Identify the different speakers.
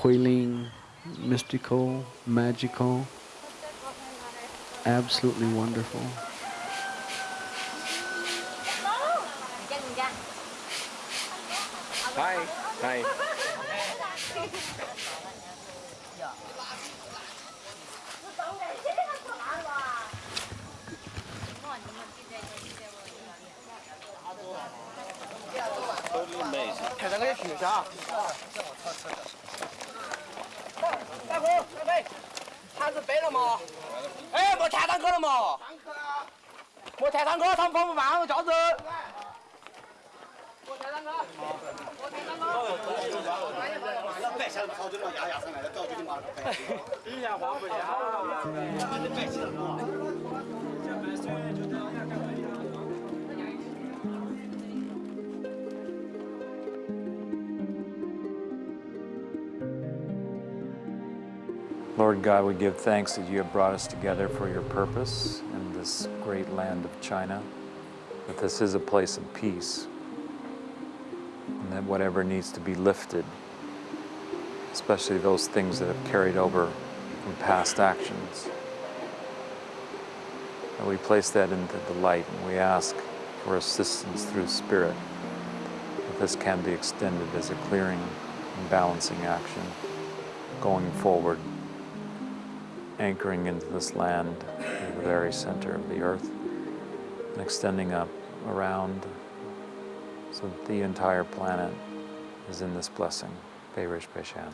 Speaker 1: healing, mystical, magical, absolutely wonderful.
Speaker 2: Hi. Hi. Totally amazing.
Speaker 3: 哎莫太当哥了嘛莫太当哥他们放不放我架子我才三哥
Speaker 4: Lord God, we give thanks that you have brought us together for your purpose in this great land of China, that this is a place of peace, and that whatever needs to be lifted, especially those things that have carried over from past actions, that we place that into the light and we ask for assistance through Spirit, that this can be extended as a clearing and balancing action going forward anchoring into this land in the very center of the earth and extending up around so that the entire planet is in this blessing. Beirish Peshan.